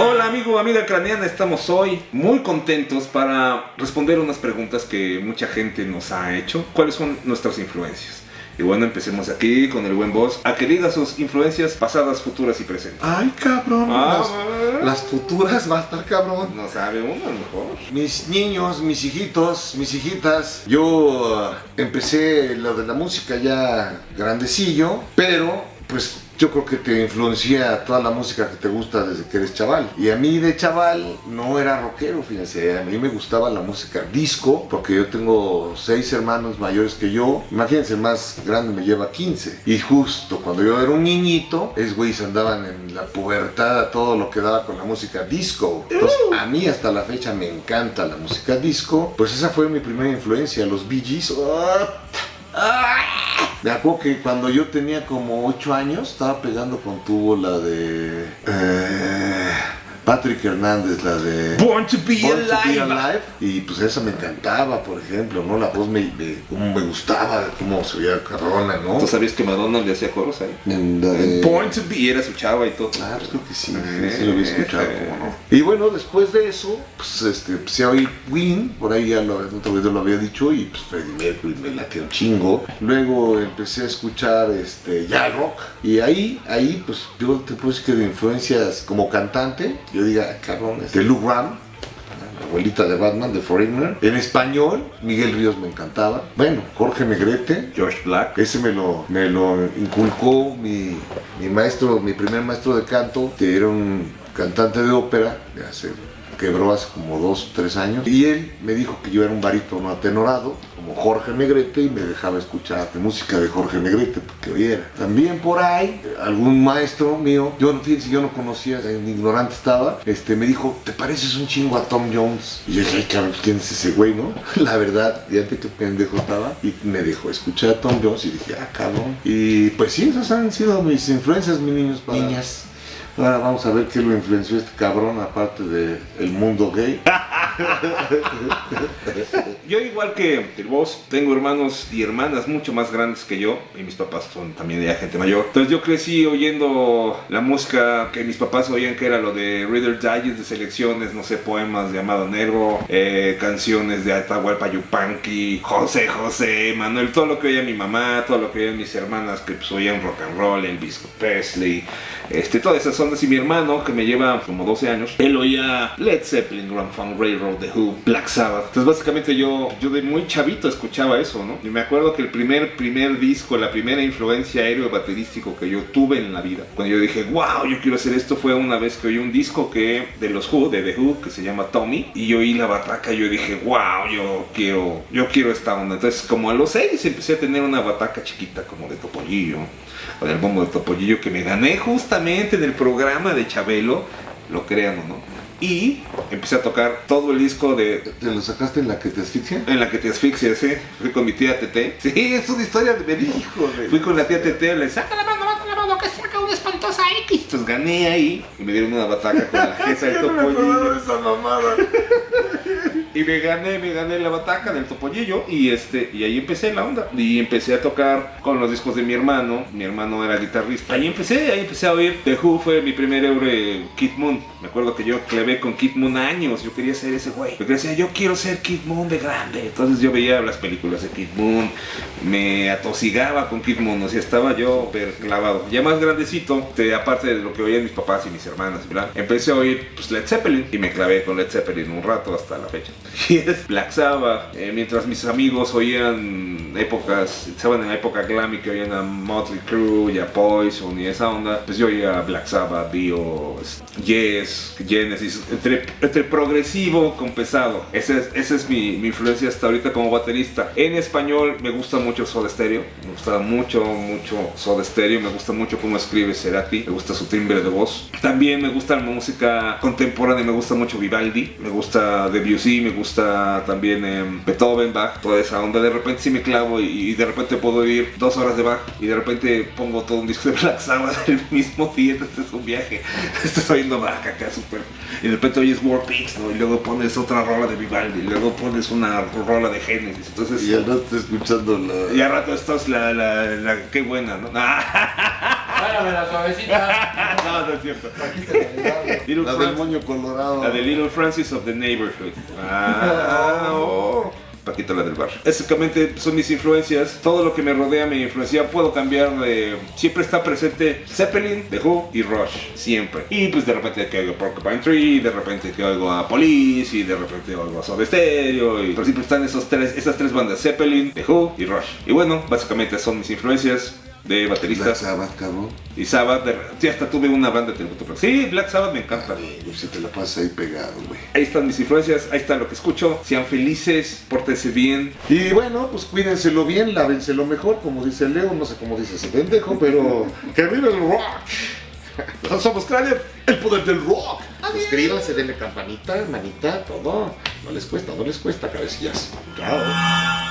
Hola amigo, amiga craneana, estamos hoy muy contentos para responder unas preguntas que mucha gente nos ha hecho. ¿Cuáles son nuestras influencias? Y bueno, empecemos aquí con el buen boss. A que diga sus influencias pasadas, futuras y presentes. Ay, cabrón. Ah, las, las futuras va a estar cabrón. No sabe uno a lo mejor. Mis niños, mis hijitos, mis hijitas. Yo uh, empecé lo de la música ya grandecillo, pero pues yo creo que te influencia toda la música que te gusta desde que eres chaval. Y a mí de chaval no era rockero, fíjense. A mí me gustaba la música disco, porque yo tengo seis hermanos mayores que yo. Imagínense, el más grande me lleva 15. Y justo cuando yo era un niñito, es güeyes andaban en la pubertad todo lo que daba con la música disco. Entonces, a mí hasta la fecha me encanta la música disco. Pues esa fue mi primera influencia, los Bee Gees. Me acuerdo que cuando yo tenía como 8 años estaba pegando con tubo la de eh, Patrick Hernández, la de Born to be Born to alive. Be Alive. Y pues esa me encantaba, por ejemplo, ¿no? La voz me, me, como me gustaba, cómo se veía carrona, ¿no? ¿Tú sabías que Madonna le hacía coros ahí? En la de- Born to be era su chava y todo. Ah, pues creo que sí, Eh, sí lo había escuchado, eh. cómo no. Y bueno, después de eso, pues este, empecé a oír Queen, por ahí ya lo, en otro video lo había dicho, y pues Freddie Mercury me latía un chingo. Luego empecé a escuchar este, ya rock, y ahí, ahí, pues yo te decir que de influencias como cantante, yo diga, "Ah, cabrón, este, Lou Ram, la abuelita de Batman, de Foreigner. En español, Miguel Ríos me encantaba. Bueno, Jorge Negrete, George Black. ese me lo, me lo inculcó mi, mi maestro, mi primer maestro de canto, que era un cantante de ópera, de hace, quebró hace como dos, tres años, y él me dijo que yo era un barítono atenorado, Jorge Negrete, y me dejaba escuchar de música de Jorge Negrete, porque oyera. También por ahí, algún maestro mío, yo no fíjense, yo no conocía, en ignorante estaba, este, me dijo, ¿te pareces un chingo a Tom Jones? Y yo dije, ay, cabrón, ¿quién es ese güey, no? La verdad, fíjate qué pendejo estaba, y me dejó escuchar a Tom Jones, y dije, ah, cabrón. Y pues sí, esas han sido mis influencias, mis niños, para- niñas. Ahora vamos a ver qué lo influenció este cabrón, aparte del el mundo gay. Yo igual que el boss, tengo hermanos y hermanas mucho más grandes que yo y mis papás son también ya gente mayor. Entonces yo crecí oyendo la música que mis papás oían que era lo de Reader Digest de selecciones, no sé, poemas de Amado Nervo, eh, canciones de Atahualpa Yupanqui, José José, Manuel, todo lo que oía mi mamá, todo lo que oían mis hermanas que pues oían rock and roll, Elvis Presley, este, todas esas ondas y mi hermano que me lleva como 12 años, él oía Led Zeppelin, Grand Funk The Who, Black Sabbath. Entonces básicamente yo, yo de muy chavito escuchaba eso, ¿no? Y me acuerdo que el primer, primer disco, la primera influencia aéreo baterístico que yo tuve en la vida, cuando yo dije, wow, yo quiero hacer esto, fue una vez que oí un disco que de los Who, de The Who, que se llama Tommy, y yo oí la bataca y yo dije, wow, yo quiero, yo quiero esta onda. Entonces como a los 6 empecé a tener una bataca chiquita como de topollillo, con el bombo de topollillo que me gané justamente en el programa de Chabelo, lo crean o no. Y empecé a tocar todo el disco de ¿Te lo sacaste en la que te asfixia? en la que te asfixias, ¿eh? Fui con mi tía Tete. Sí, es una historia de verídico. Fui con la tía Tete, le saca la mano, saca la mano, que saca una espantosa X. Entonces gané ahí y me dieron una bataca con la jeza del topollillo. esa mamada. Y me gané, me gané la bataca del topollillo y este y ahí empecé la onda. Y empecé a tocar con los discos de mi hermano. Mi hermano era guitarrista. Ahí empecé, ahí empecé a oír. The Who fue mi primer euro Kid Moon. Me acuerdo que yo clavé con Kid Moon años. Yo quería ser ese güey. Yo decía, yo quiero ser Kid Moon de grande. Entonces yo veía las películas de Kid Moon. Me atosigaba con Kid Moon. O sea, estaba yo clavado. Ya más grandecito, de- aparte de lo que oían mis papás y mis hermanas, ¿verdad? Empecé a oír pues, Led Zeppelin. Y me clavé con Led Zeppelin un rato hasta la fecha. Y es Black Sabbath. Eh, mientras mis amigos oían épocas, estaban en la época glam y que oían a Motley Crue y a Poison y esa onda, pues yo oía Black Sabbath, Dio, Yes, Genesis, entre, entre progresivo con pesado. Esa es, esa es mi, mi influencia hasta ahorita como baterista. En español me gusta mucho Soda Stereo, me gusta mucho, mucho Soda Stereo, me gusta mucho cómo escribe Cerati, me gusta su timbre de voz. También me gusta la música contemporánea, me gusta mucho Vivaldi, me gusta Debussy, me gusta también em, Beethoven, Bach, toda esa onda. De repente sí me clavo y, y de repente puedo oír dos horas de Bach y de repente pongo todo un disco de Black Sabbath el mismo día. Este es un viaje. Estás oyendo Bach acá súper. Y de repente oyes War Pigs, ¿no? Y luego pones otra rola de Vivaldi, y luego pones una rola de Genesis. Entonces, Y al rato escuchando la. y al rato estás la, la, la, qué buena, ¿no? Espérame la suavecita. no, no es cierto. La. Little La del Francis- moño colorado. La de Little Francis of the Neighborhood. Ah, oh. Paquito la del bar. Básicamente son mis influencias. Todo lo que me rodea me influencia. Puedo cambiar de. Siempre está presente Zeppelin, The Who y Rush. Siempre. Y pues de repente que oigo Porcupine Tree, de repente que oigo a Police y de repente oigo a Soda Stereo. Y pero siempre están esos tres, esas tres bandas: Zeppelin, The Who y Rush. Y bueno, básicamente son mis influencias de Black bateristas. Sabbath, cabrón. Y Sabbath. De... Sí, hasta tuve una banda de tributo. pero Sí, Black Sabbath me encanta. Si te la pasas ahí pegado, güey. Ahí están mis influencias, ahí está lo que escucho. Sean felices, pórtense bien. Y bueno, pues cuídenselo bien, lávenselo mejor, como dice Leo, no sé cómo dice ese pendejo, pero que viva el rock. Nosotros somos Cráneo, el poder del rock. Suscríbanse, denle campanita, manita, todo. No les cuesta, no les cuesta, cabecillas. Chao.